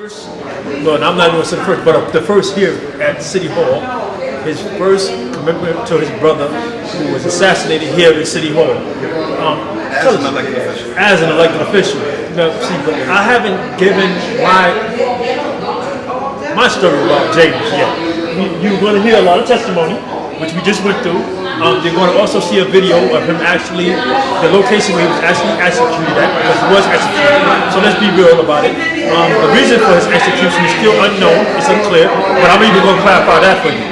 First, well, I'm not going to say the first, but the first here at City Hall, his first commitment to his brother who was assassinated here at City Hall. Um, as an elected official. As an elected official. Know, see, but I haven't given my my story about James yet. You, you're going to hear a lot of testimony, which we just went through. Um, you're going to also see a video of him actually, the location where he was actually executed at, because he was executed. So let's be real about it. Um, the reason for his execution is still unknown, it's unclear, but I'm even going to clarify that for you.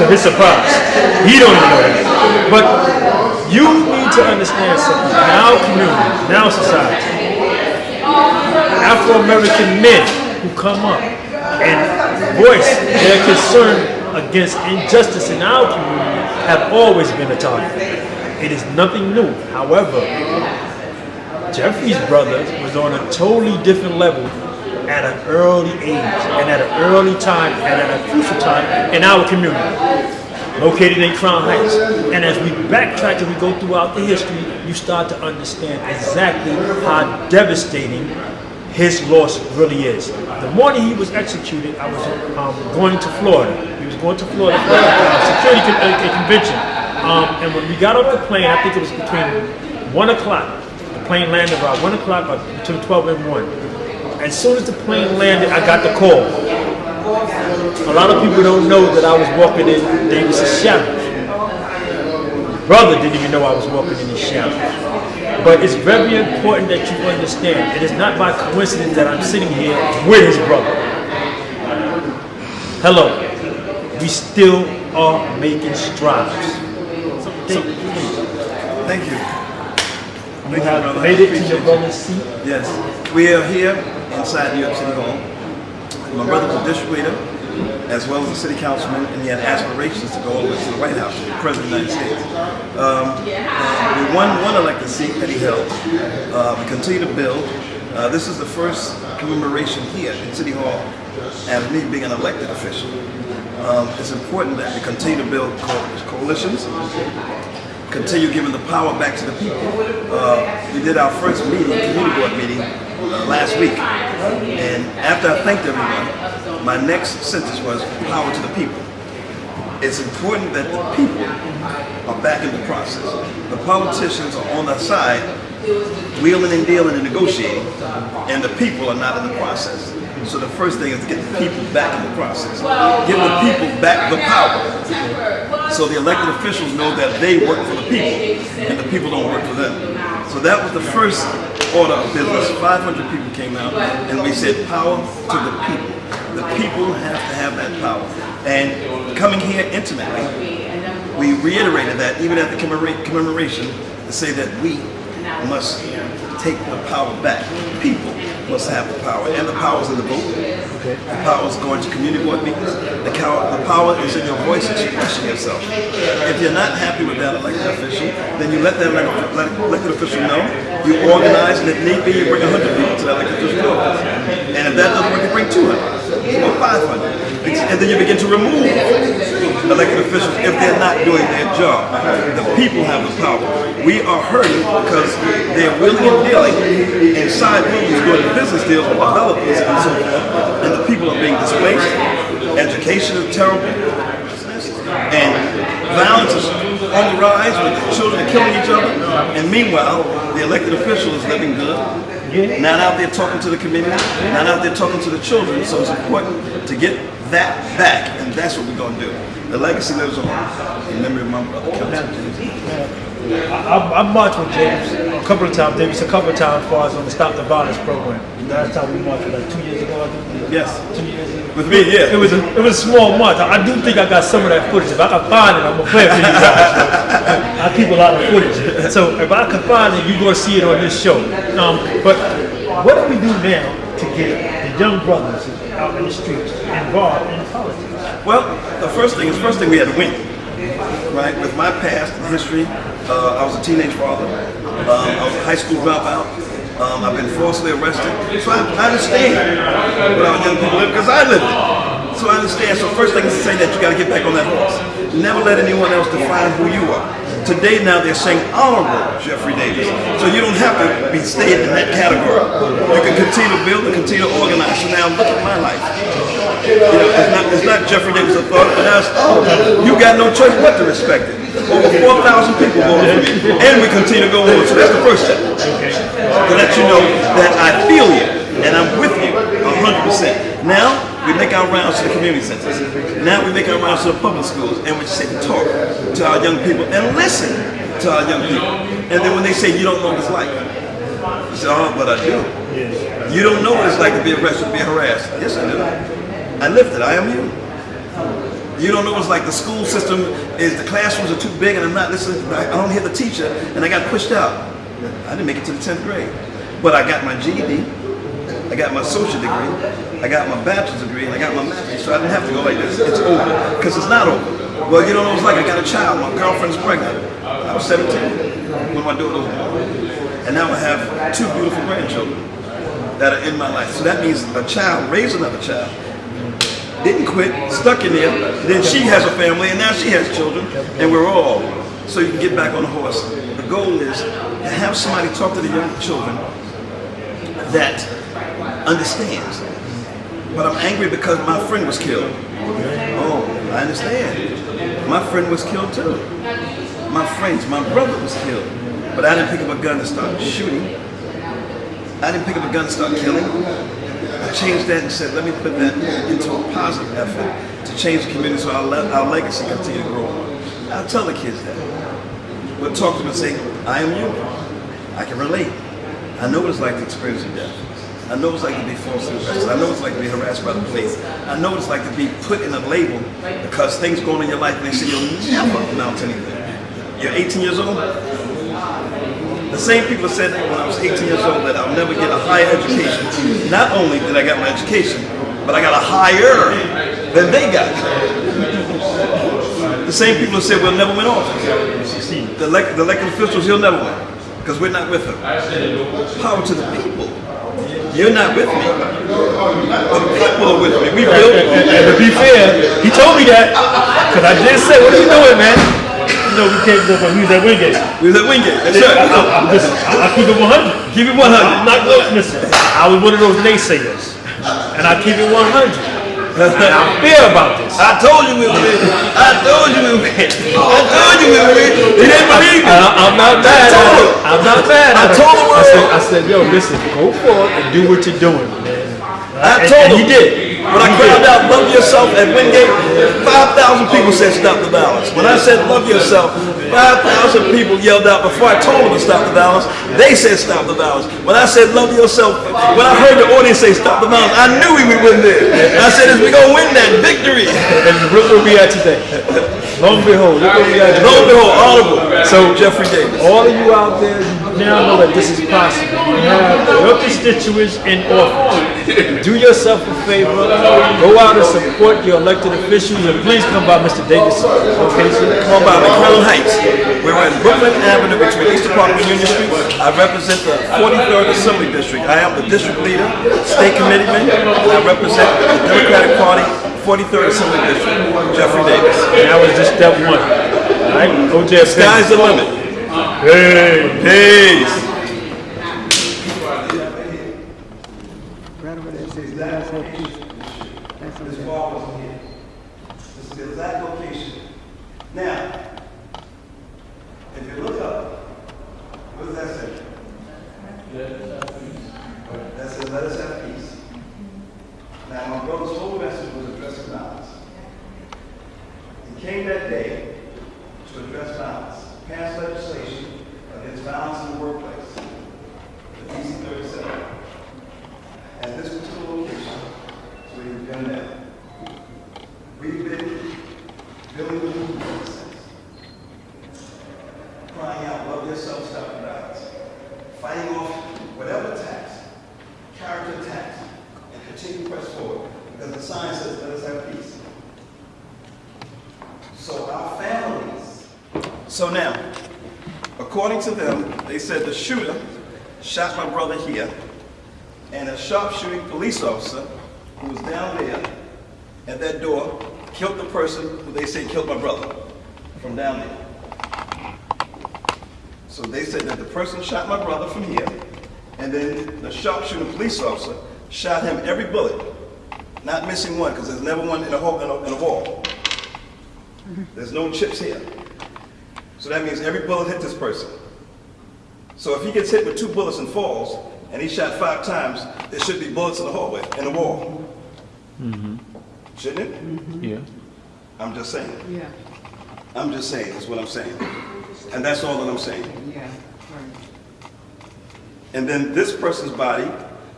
To his surprise. He don't even know that. But you need to understand something. In our community, our society, Afro-American men who come up and voice their concern against injustice in our community have always been a target. It is nothing new. However, Jeffrey's brother was on a totally different level at an early age and at an early time and at a crucial time in our community, located in Crown Heights. And as we backtrack and we go throughout the history, you start to understand exactly how devastating his loss really is. The morning he was executed, I was um, going to Florida. He was going to Florida for a security con uh, convention. Um, and when we got off the plane, I think it was between 1 o'clock. The plane landed around 1 o'clock, or between 12 and 1. As soon as the plane landed, I got the call. A lot of people don't know that I was walking in Davis's shadow. Brother didn't even know I was walking in his shadow. But it's very important that you understand. It is not by coincidence that I'm sitting here with his brother. Hello. We still are making strides. So, thank you. Thank You have made it to your brother's seat. Yes. We are here inside New York City Hall. My brother was a district leader, as well as a city councilman, and he had aspirations to go all the way to the White House, to be president of the United States. Um, we won one elected seat that he held. Uh, we continue to build. Uh, this is the first commemoration here in City Hall as me being an elected official. Um, it's important that we continue to build co coalitions, continue giving the power back to the people. Uh, we did our first meeting, community board meeting, uh, last week. And after I thanked everyone, my next sentence was power to the people. It's important that the people are back in the process. The politicians are on the side, wheeling and dealing and negotiating, and the people are not in the process. So the first thing is to get the people back in the process. Give the people back the power. So the elected officials know that they work for the people, and the people don't work for them. So that was the first order of business. 500 people came out, and we said power to the people. The people have to have that power. And coming here intimately, we reiterated that even at the commemoration to say that we must take the power back. People must have the power, and the power is in the vote. Okay. The power is going to community board meetings. The, the power is in your voice expressing yourself. If you're not happy with that elected official, then you let that elected official know. You organize, and if need be, you bring 100 people to that elected official office. And if that doesn't work, you bring 200 or 500. And then you begin to remove elected officials if they're not doing their job. The people have the power. We are hurting because they're willing and dealing inside buildings doing business deals with developers and so forth. And the people are being displaced. Education is terrible. And violence is on the rise with children killing each other. And meanwhile, the elected official is living good. Not out there talking to the community, not out there talking to the children. So it's important to get that back, and that's what we're going to do. The legacy lives on in memory of my brother, I, I marched with James a couple of times, Davis a couple of times as far as on the Stop the Violence program. Last time we marched like two years ago, I think. Yes. Two years ago. With me, yeah. It was a, it was a small march. I do think I got some of that footage. If I can find it, I'm gonna play it for you guys. I keep a lot of footage. So if I can find it, you're gonna see it on this show. Um, but what do we do now to get the young brothers out in the streets involved in politics? Well, the first thing is first thing we had to win. Right? With my past and history, uh, I was a teenage father. Um, I was a high school dropout. Um, I've been falsely arrested. So I, I understand what our young people live because I lived it. So I understand. So first thing is to say that you got to get back on that horse. Never let anyone else define who you are. Today now they're saying honorable Jeffrey Davis. So you don't have to be staying in that category. You can continue to build and continue to organize. So now look at my life. You know, it's not, it's not Jeffrey Davis authority, but now it's, oh, you got no choice but to respect it. Over 4,000 people voted for me, and we continue to go on. So that's the first step. To let you know that I feel you, and I'm with you 100%. Now, we make our rounds to the community centers. Now we make our rounds to the public schools, and we sit and talk to our young people and listen to our young people. And then when they say, you don't know what it's like, you say, oh, but I do. You don't know what it's like to be arrested, be harassed. Yes, I do. I lived it. I am you. You don't know what it's like. The school system is, the classrooms are too big and I'm not listening. I don't hear the teacher and I got pushed out. I didn't make it to the 10th grade. But I got my GED. I got my social degree. I got my bachelor's degree and I got my master's. So I didn't have to go like this. It's over. Because it's not over. Well, you don't know what it's like. I got a child. My girlfriend's pregnant. I was 17 when my daughter was born. And now I have two beautiful grandchildren that are in my life. So that means a child raised another child, didn't quit, stuck in there. Then she has a family, and now she has children, and we're all. So you can get back on the horse. The goal is to have somebody talk to the young children that understands. But I'm angry because my friend was killed. Oh, I understand. My friend was killed too. My friends, my brother was killed. But I didn't pick up a gun and start shooting. I didn't pick up a gun and start killing. Changed that and said, let me put that into a positive effort to change the community so our, le- our legacy continue to grow. I'll tell the kids that. We'll talk to them and say, I am you. I can relate. I know what it's like to experience death. I know what it's like to be falsely arrested. I know what it's like to be harassed by the police. I know what it's like to be put in a label because things go on in your life and they say you'll never amount to anything. You're 18 years old, the same people said when I was 18 years old that I'll never get a higher education. Not only did I get my education, but I got a higher than they got. The same people who said we'll never win office. The, elect, the elected officials, you'll never win because we're not with them. Power to the people. You're not with me. The people are with me. We built. And, and to be fair, he told me that because I did say, "What are you doing, man?" Know, we can't go from we was at Wingate. We was at Wingate. That's I, right. I, I, listen, I, I keep it 100. Keep it 100. I'm not going. Listen, I was one of those naysayers, and I keep it 100. And I'm fair about this. I told you we would win. I told you we would win. I told you we would win. You didn't believe me. I, I'm not mad. I told him. I'm not mad. I told the I said. I said, yo, listen, go forward and do what you're doing, man. I And- told and him. he did. When I cried out, love yourself at Wingate, 5,000 people said stop the violence. When I said love yourself, 5,000 people yelled out before I told them to stop the violence. They said stop the violence. When I said love yourself, when I heard the audience say stop the violence, I knew we would win there. I said, is we going to win that victory. And look where we are today. Long behold, look where we are today. Lo and behold, audible. So- Jeffrey Davis. All of you out there, now know that this is possible. You have your constituents in office. Do yourself a favor. Go out and support your elected officials, and please come by Mr. Davis' location. Come on by McClellan Heights. We're in Brooklyn Avenue between East Park and Union Street. I represent the 43rd Assembly District. I am the district leader, state committeeman, and I represent the Democratic Party, 43rd Assembly District. Jeffrey Davis. And that was just step one. All right, OJ. Sky's the limit. Hey. Peace. There. wall wasn't here. This is the location. Now, if you look up, what does that say? That says, let us have peace. Now, my brother's whole message was addressing violence. He came that day to address violence, pass legislation against violence in the workplace, the DC 37. At this particular location, so we've been there. We've been building the movement since. Crying out, love yourself, stop the violence. Fighting off whatever attacks, character attacks, and continue to press forward. Because the sign says, let us have peace. So our families. So now, according to them, they said the shooter shot my brother here, and a sharpshooting police officer who was down there at that door killed the person who they say killed my brother from down there. So they said that the person shot my brother from here, and then the sharpshooting police officer shot him every bullet, not missing one, because there's never one in a hole, in a, in a wall. There's no chips here. So that means every bullet hit this person. So if he gets hit with two bullets and falls, and he's shot five times, there should be bullets in the hallway, in the wall. Mm -hmm. Shouldn't it? Yeah. I'm just saying. Yeah, I'm just saying, that's what I'm saying. And that's all that I'm saying. yeah, right. And then this person's body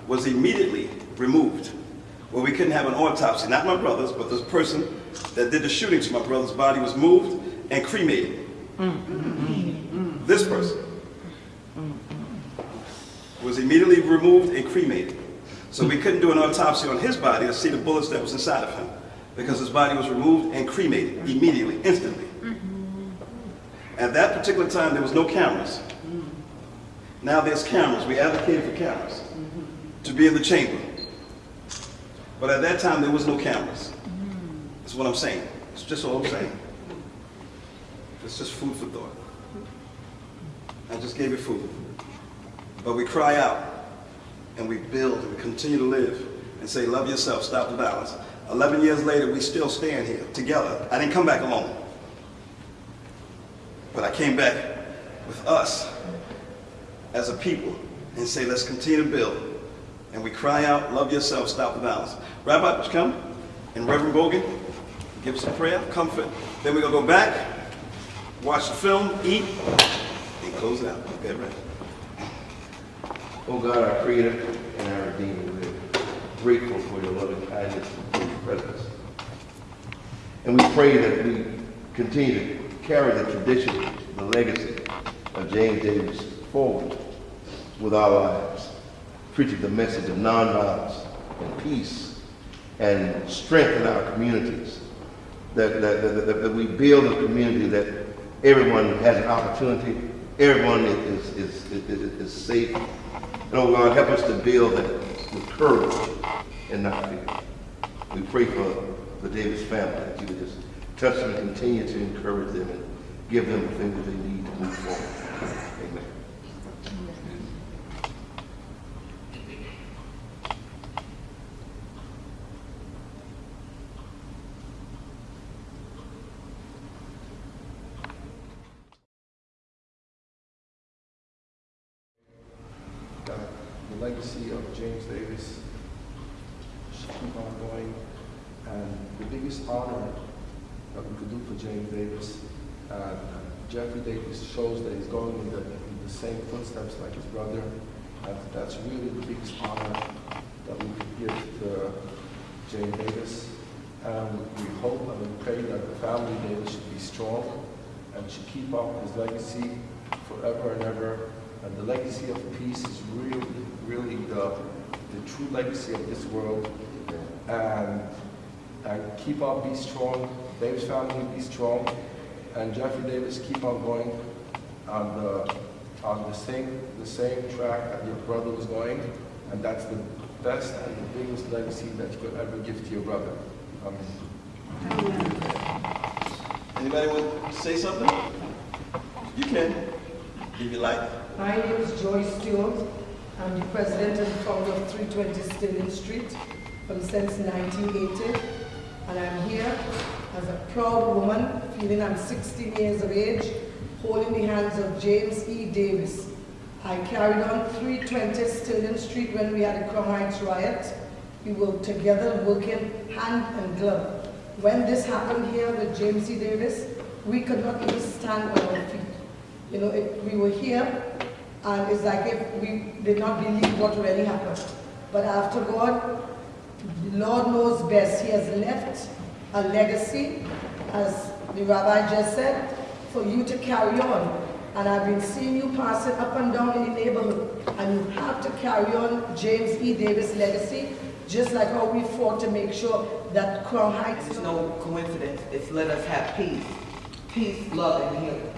was immediately removed. Well, we couldn't have an autopsy, not my brother's, but this person that did the shooting to my brother's body was moved and cremated. This person was immediately removed and cremated. So we couldn't do an autopsy on his body to see the bullets that was inside of him because his body was removed and cremated immediately, instantly. At that particular time, there was no cameras. Now there's cameras. We advocated for cameras to be in the chamber. But at that time, there was no cameras. That's what I'm saying. It's just all I'm saying. It's just food for thought. I just gave you food. But we cry out and we build and we continue to live and say, love yourself, stop the violence. 11 years later, we still stand here together. I didn't come back alone. But I came back with us as a people and say, let's continue to build. And we cry out, love yourself, stop the violence. Rabbi, come? And Reverend Bogan, give us a prayer, comfort. Then we're going to go back, watch the film, eat, and close out. Get ready. Oh God, our Creator and our Redeemer, we're grateful for your loving kindness and your presence. And we pray that we continue to carry the tradition, the legacy of James Davis forward with our lives, preaching the message of nonviolence and peace and strength in our communities. That, that, that, that we build a community that everyone has an opportunity, everyone is, is, is, is, safe. And oh God, help us to build that with courage and not fear. We pray for the Davis family, that you would just touch them and continue to encourage them and give them the things they need to move forward. Amen. that the legacy of James Davis should keep on going. And the biggest honor that we could do for James Davis, uh, Jeffrey Davis shows that he's going in the, in the same footsteps like his brother. And that's really the biggest honor that we could give to James Davis. And we hope and we pray that the family Davis should be strong and should keep up his legacy forever and ever. And the legacy of peace is really, really the, the true legacy of this world. And, and keep on, be strong. Davis family, be strong. And Jeffrey Davis, keep on going on the, uh, on the same, the same track that your brother was going. And that's the best and the biggest legacy that you could ever give to your brother. Amen. Anybody want to say something? You can, if you like. My name is Joyce Stewart. I'm the president and founder of 320 Sterling Street from since 1980. And I'm here as a proud woman, feeling I'm 16 years of age, holding the hands of James E. Davis. I carried on 320 Sterling Street when we had the Crown Heights riot. We were together working hand and glove. When this happened here with James E. Davis, we could not even stand on our feet. You know, it, we were here, and it's like if we did not believe what really happened. But after God, Lord knows best. He has left a legacy, as the rabbi just said, for you to carry on. And I've been seeing you passing up and down in the neighborhood, and you have to carry on James E. Davis' legacy, just like how we fought to make sure that Crown Heights It's no coincidence. It's let us have peace. Peace, love, and healing.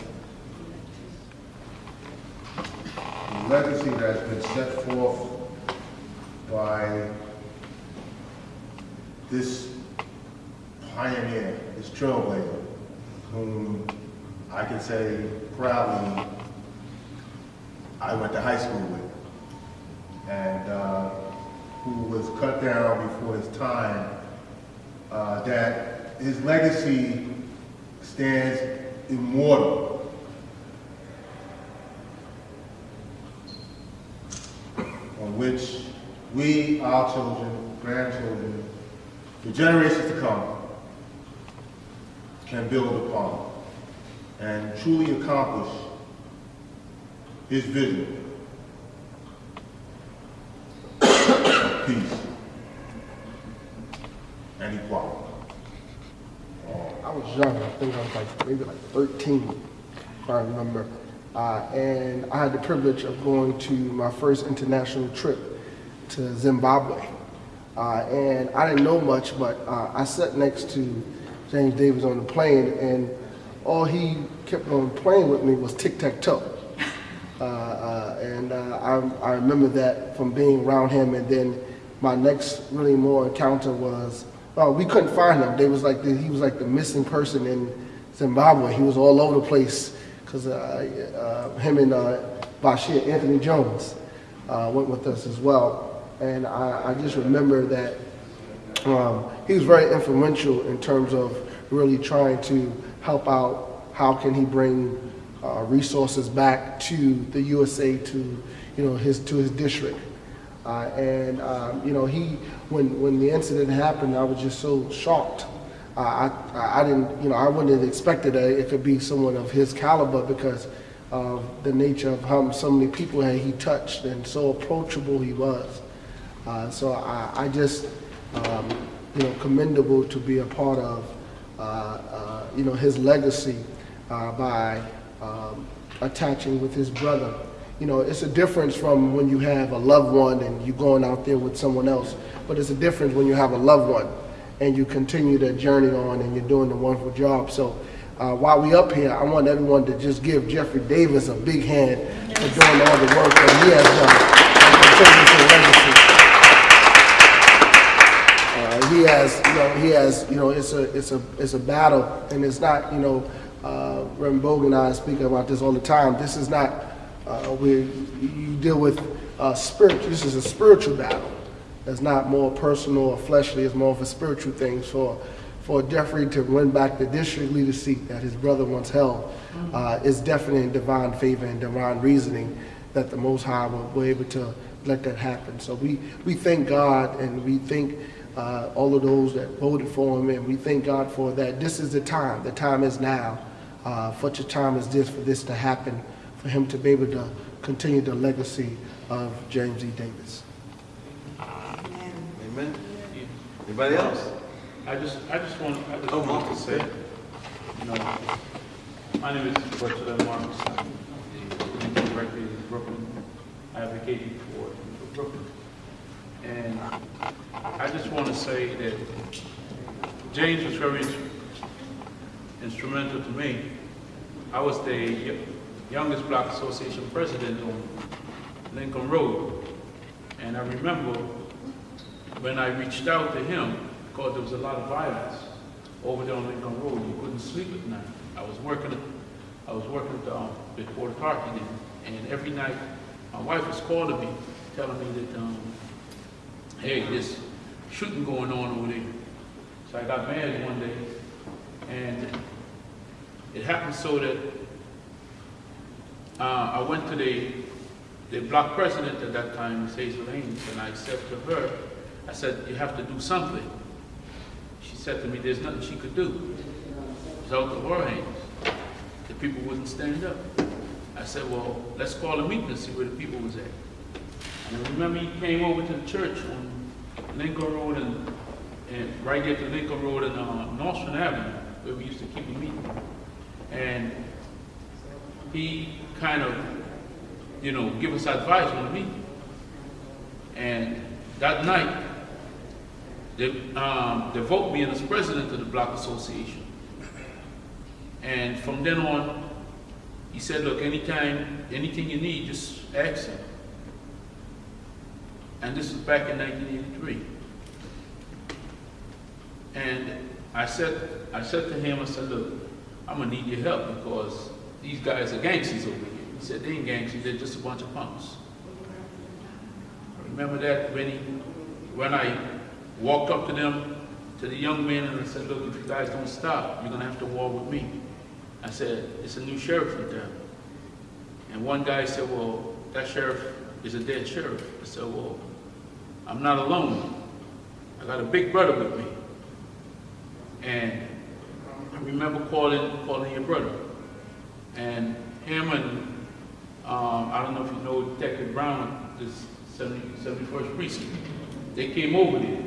the legacy that has been set forth by this pioneer, this trailblazer, whom I can say proudly I went to high school with, and uh, who was cut down before his time, uh, that his legacy stands immortal. on which we, our children, grandchildren, the generations to come, can build upon and truly accomplish his vision of peace and equality. I was young, I think I was like maybe like 13, if I remember. Uh, and I had the privilege of going to my first international trip to Zimbabwe. Uh, and I didn't know much, but uh, I sat next to James Davis on the plane, and all he kept on playing with me was tic-tac-toe. Uh, uh, and uh, I, I remember that from being around him, and then my next really more encounter was, well, we couldn't find him. They was like the, he was like the missing person in Zimbabwe. He was all over the place because uh, uh, him and Bashir Anthony Jones went with us as well. And I, I just remember that um, he was very influential in terms of really trying to help out. How can he bring uh, resources back to the USA to, you know, his to his district? Uh, and um, you know, he when when the incident happened, I was just so shocked. Uh, I, I didn't, you know, I wouldn't have expected that it be someone of his caliber because of the nature of how so many people he touched and so approachable he was. Uh, so I, I just, um, you know, commendable to be a part of, uh, uh, you know, his legacy uh, by um, attaching with his brother. You know, it's a difference from when you have a loved one and you're going out there with someone else, but it's a difference when you have a loved one and you continue that journey on and you're doing the wonderful job. So uh, while we up here, I want everyone to just give Jeffrey Davis a big hand for doing all the work that he has done. Uh, he has, he has, you know, it's a, it's a, it's a battle, and it's not, you know, uh, Reverend Bogan and I speak about this all the time. This is not uh, where you deal with uh, spirit. This is a spiritual battle. It's not more personal or fleshly. It's more of a spiritual thing. For for Jeffrey to win back the district leader seat that his brother once held uh, is definitely in divine favor and divine reasoning that the Most High will be able to let that happen. So we we thank God and we thank uh, all of those that voted for him, and we thank God for that. This is the time. The time is now. Uh, such a time as this for this to happen, for him to be able to continue the legacy of James E. Davis. Amen. Amen. Anybody else? I just, I just want, I just Oh, want to say, yeah. you know, my name is Bertrand Marcus. I'm the director in Brooklyn, advocating for, for Brooklyn. And I just want to say that James was very instrumental to me. I was the youngest Black Association president on Lincoln Road. And I remember when I reached out to him, because there was a lot of violence over there on Lincoln Road, you couldn't sleep at night. I was working, I was working at, um, before the parking and every night, my wife was calling me, telling me that, um, hey, there's shooting going on over there. So I got mad one day, and it happened so that, uh, I went to the, the block president at that time. Hazel Haynes, and I said to her, I said, you have to do something. She said to me, there's nothing she could do. Out of her hands. The people wouldn't stand up. I said, well, let's call a meeting and see where the people was at. And I remember he came over to the church on Lincoln Road and, and right there to Lincoln Road and, uh, Nostrand Avenue, where we used to keep a meeting. And he kind of, you know, give us advice on the meeting. And that night, they, um, they vote me in as president of the Block Association. And from then on, he said, look, anytime, anything you need, just ask him. And this was back in 1983. And I said, I said to him, I said, look, I'm gonna need your help because these guys are gangsters over here. He said, they ain't gangsters, they're just a bunch of punks. Remember that when he, when I walked up to them, to the young men, and I said, look, if you guys don't stop, you're gonna have to war with me. I said, it's a new sheriff in town. And one guy said, well, that sheriff is a dead sheriff. I said, well, I'm not alone. I got a big brother with me. And I remember calling, calling your brother. And him and, um, I don't know if you know Detective Brown, this 70, 71st precinct, they came over there.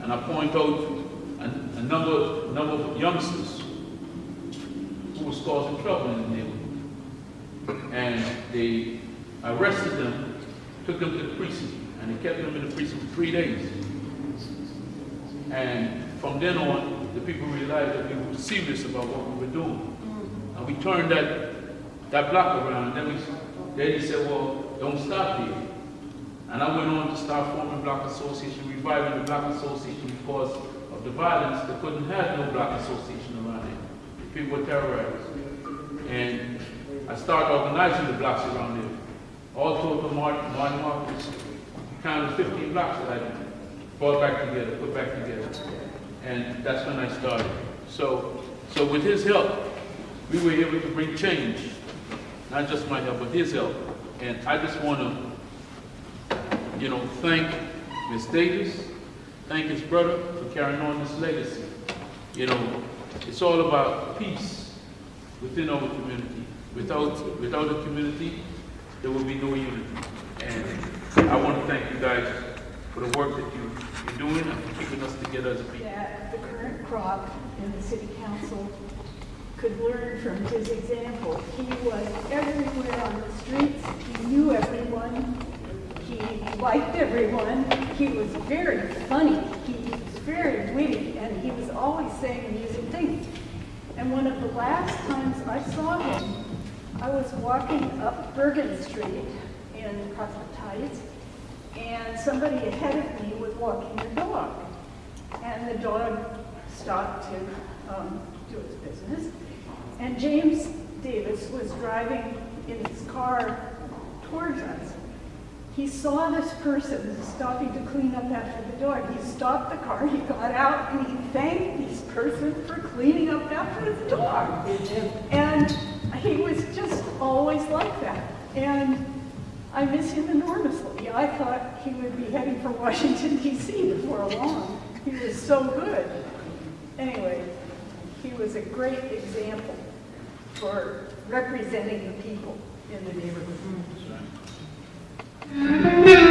And I point out a, a number, number of youngsters who was causing trouble in the neighborhood. And they arrested them, took them to the precinct, and they kept them in the precinct for three days. And from then on, the people realized that we were serious about what we were doing. And we turned that, that block around, and then we, then he said, well, don't stop here. And I went on to start forming block association, reviving the block association because of the violence. They couldn't have no block association around here. People were terrorized. And I started organizing the blocks around there. All total, Martin, Martin Marcus, counted 15 blocks that I brought back together, put back together. And that's when I started. So, so with his help, we were able to bring change. Not just my help, but his help. And I just want to, you know, thank Ms. Davis, thank his brother for carrying on this legacy. You know, it's all about peace within our community. Without, without a community, there will be no unity. And I want to thank you guys for the work that you, you're doing and for keeping us together as a people. that the current crop in the city council could learn from his example. He was everywhere on the streets, he knew everyone, he liked everyone, he was very funny, he was very witty, and he was always saying amusing things. And one of the last times I saw him, I was walking up Bergen Street in Prospect Heights, and somebody ahead of me was walking their dog. And the dog stopped to um, do its business. And James Davis was driving in his car towards us. He saw this person stopping to clean up after the dog. He stopped the car, he got out, and he thanked this person for cleaning up after the dog. And he was just always like that. And I miss him enormously. I thought he would be heading for Washington DC before long. He was so good. Anyway, he was a great example for representing the people in the neighborhood. Mm-hmm.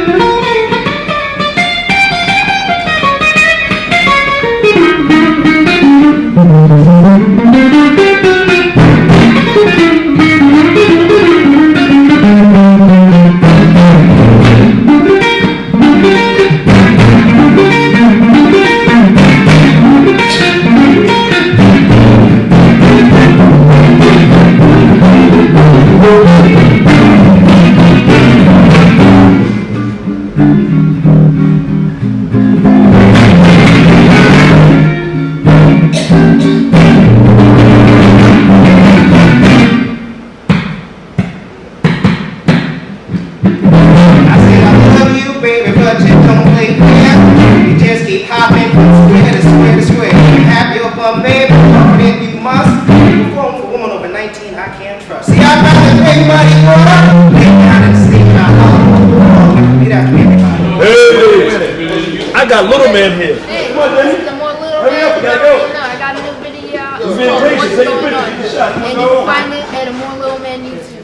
Got little man here. Hey, Come on, Danny. the more little Hurry up, gotta go. man, you know, I got a new video out. You being patient, What's take a Going picture, On. get the shot. Come And go you find it at a more little man YouTube.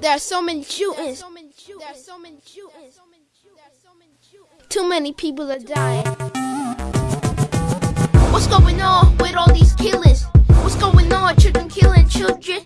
There are so many shootings. There are so many shootings. Too many people are dying. What's going on with all these killings? What's going on? Children killing children.